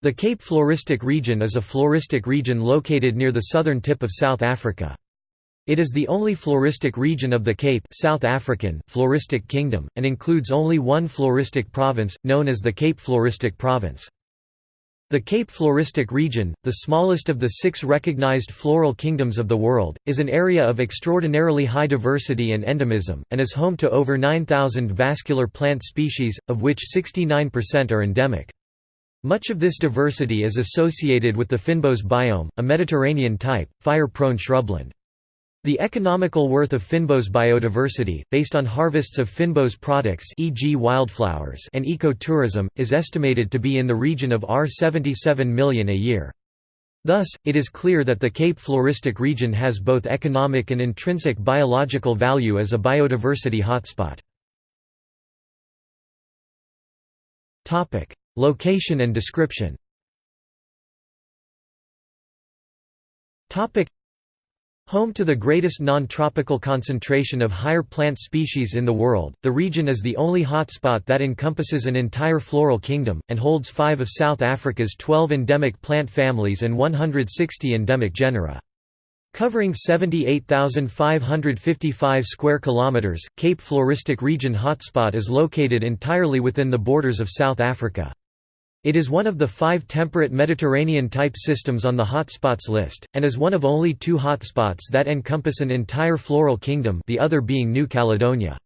The Cape Floristic region is a floristic region located near the southern tip of South Africa. It is the only floristic region of the Cape South African Floristic Kingdom, and includes only one floristic province, known as the Cape Floristic Province. The Cape Floristic region, the smallest of the six recognized floral kingdoms of the world, is an area of extraordinarily high diversity and endemism, and is home to over 9,000 vascular plant species, of which 69% are endemic. Much of this diversity is associated with the fynbos biome, a Mediterranean-type, fire-prone shrubland. The economical worth of fynbos biodiversity, based on harvests of fynbos products e.g. wildflowers and ecotourism, is estimated to be in the region of R77 million a year. Thus, it is clear that the Cape Floristic region has both economic and intrinsic biological value as a biodiversity hotspot. Location and description Home to the greatest non-tropical concentration of higher plant species in the world, the region is the only hotspot that encompasses an entire floral kingdom, and holds five of South Africa's 12 endemic plant families and 160 endemic genera. Covering 78,555 square kilometers, Cape Floristic Region hotspot is located entirely within the borders of South Africa. It is one of the five temperate Mediterranean-type systems on the hotspots list, and is one of only two hotspots that encompass an entire floral kingdom the other being New Caledonia.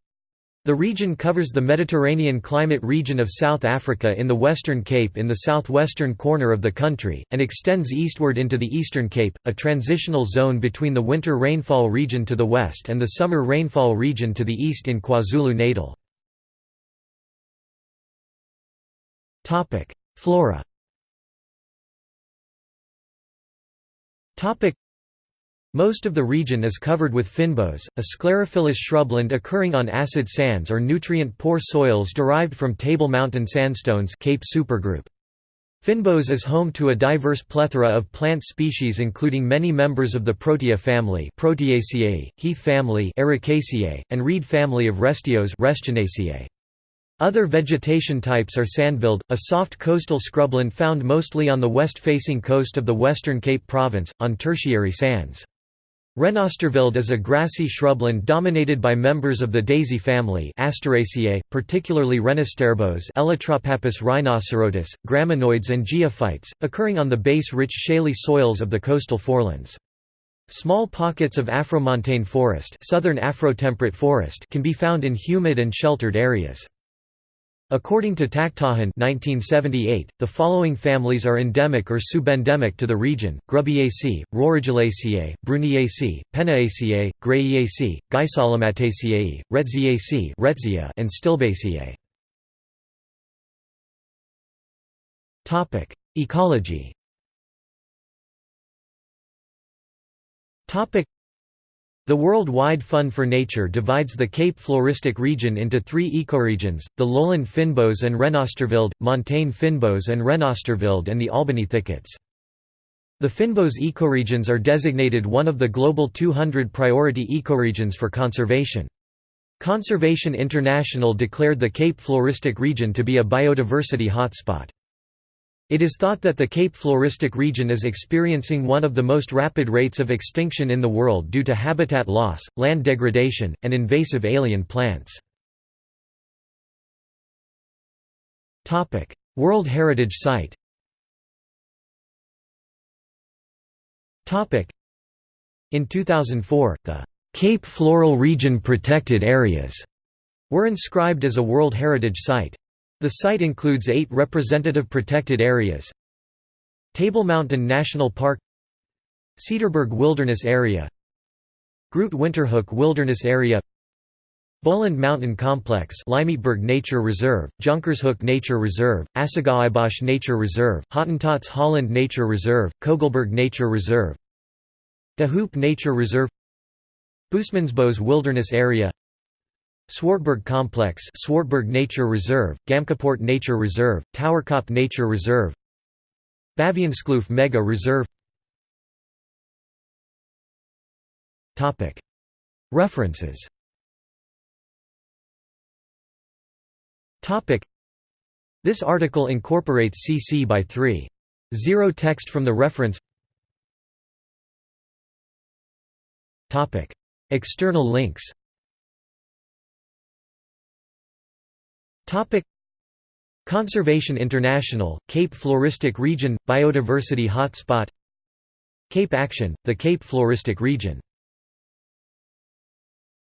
The region covers the Mediterranean climate region of South Africa in the Western Cape in the southwestern corner of the country, and extends eastward into the Eastern Cape, a transitional zone between the winter rainfall region to the west and the summer rainfall region to the east in KwaZulu-Natal. Flora. Most of the region is covered with fynbos, a sclerophyllous shrubland occurring on acid sands or nutrient-poor soils derived from Table Mountain sandstones Cape supergroup. Fynbos is home to a diverse plethora of plant species including many members of the Protea family Proteaceae, Heath family Ericaceae, and Reed family of Restios other vegetation types are sandveld, a soft coastal scrubland found mostly on the west-facing coast of the Western Cape Province, on tertiary sands. Renosterveld is a grassy shrubland dominated by members of the daisy family Asteraceae, particularly Renosterbos Elytropappus rhinocerotis, graminoids and geophytes, occurring on the base-rich shaly soils of the coastal forelands. Small pockets of Afromontane forest, southern Afrotemperate forest can be found in humid and sheltered areas. According to Takhtajan 1978, the following families are endemic or subendemic to the region, Grubbiaceae, Roridulaceae, Bruniaceae, Penaeaceae, Greyiaceae, Geissolomataceae, Retziaceae Retzia, and Stilbaceae. Ecology the World-wide Fund for Nature divides the Cape Floristic region into three ecoregions, the lowland fynbos and Renosterveld, montane fynbos and Renosterveld and the Albany thickets. The fynbos ecoregions are designated one of the Global 200 priority ecoregions for conservation. Conservation International declared the Cape Floristic region to be a biodiversity hotspot. It is thought that the Cape Floristic region is experiencing one of the most rapid rates of extinction in the world due to habitat loss, land degradation, and invasive alien plants. World Heritage Site In 2004, the Cape Floral Region Protected Areas were inscribed as a World Heritage Site. The site includes eight representative protected areas. Table Mountain National Park. Cederberg Wilderness Area. Groot Winterhoek Wilderness Area. Boland Mountain Complex Limietberg Nature Reserve, Jonkershoek Nature Reserve, Assegaaibosch Nature Reserve, Hottentots Holland Nature Reserve, Kogelberg Nature Reserve. De Hoop Nature Reserve. Boesmansbos Wilderness Area Swartberg Complex Swartberg Nature Reserve, Gamkapoort Nature Reserve, Towerkop Nature Reserve Baviaanskloof Mega Reserve. References. This article incorporates CC by 3 Zero text from the reference. External links Conservation International, Cape Floristic Region – Biodiversity Hotspot. Cape Action, the Cape Floristic Region